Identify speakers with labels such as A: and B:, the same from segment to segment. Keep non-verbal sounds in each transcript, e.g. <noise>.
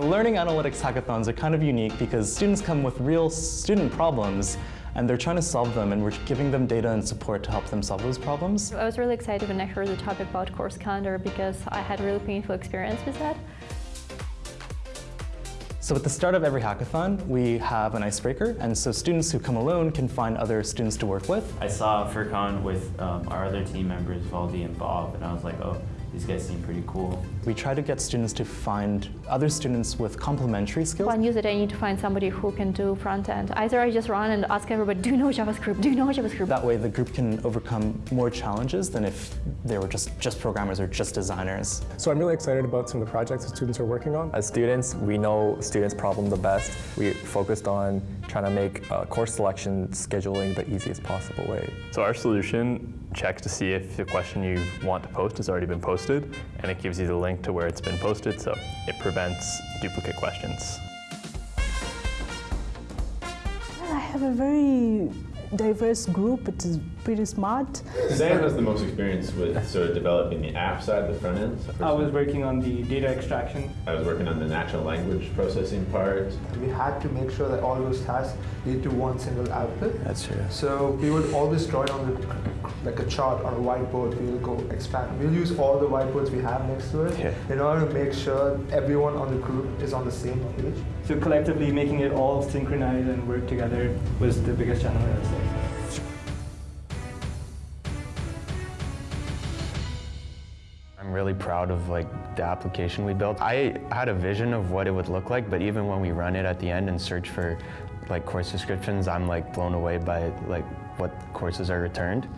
A: Learning analytics hackathons are kind of unique because students come with real student problems and they're trying to solve them and we're giving them data and support to help them solve those problems.
B: I was really excited when I heard the topic about course calendar because I had a really painful experience with that.
A: So at the start of every hackathon, we have an icebreaker, and so students who come alone can find other students to work with.
C: I saw FurCon with um, our other team members, Valdi and Bob, and I was like, oh, these guys seem pretty cool.
A: We try to get students to find other students with complementary skills.
B: One user, I need to find somebody who can do front end. Either I just run and ask everybody, do you know JavaScript? Do you know JavaScript?
A: That way the group can overcome more challenges than if they were just, just programmers or just designers.
D: So I'm really excited about some of the projects that students are working on.
E: As students, we know students' problem the best. We focused on trying to make uh, course selection scheduling the easiest possible way.
F: So our solution checks to see if the question you want to post has already been posted, and it gives you the link to where it's been posted, so it prevents duplicate questions.
G: I have a very diverse group. It is pretty smart.
H: Sam has the most experience with sort of developing the app side, the front end.
I: I was working on the data extraction.
H: I was working on the natural language processing part.
J: We had to make sure that all those tasks lead to one single output.
E: That's true.
J: So we would always draw it on the, like a chart on a whiteboard. We'll go expand. We'll use all the whiteboards we have next to it
E: Yeah.
J: in order to make sure everyone on the group is on the same page.
I: So collectively making it all synchronize and work together was the biggest challenge, I would say.
K: I'm really proud of like the application we built. I had a vision of what it would look like, but even when we run it at the end and search for like course descriptions, I'm like blown away by like what courses are returned.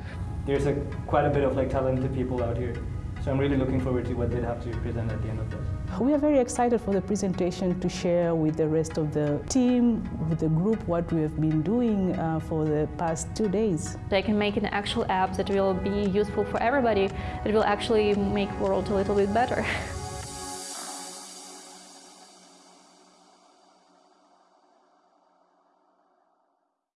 I: There's a, quite a bit of like talented people out here. So I'm really looking forward to what they'll have to present at the end of this.
G: We are very excited for the presentation to share with the rest of the team, with the group, what we have been doing uh, for the past two days.
B: They can make an actual app that will be useful for everybody, that will actually make world a little bit better. <laughs>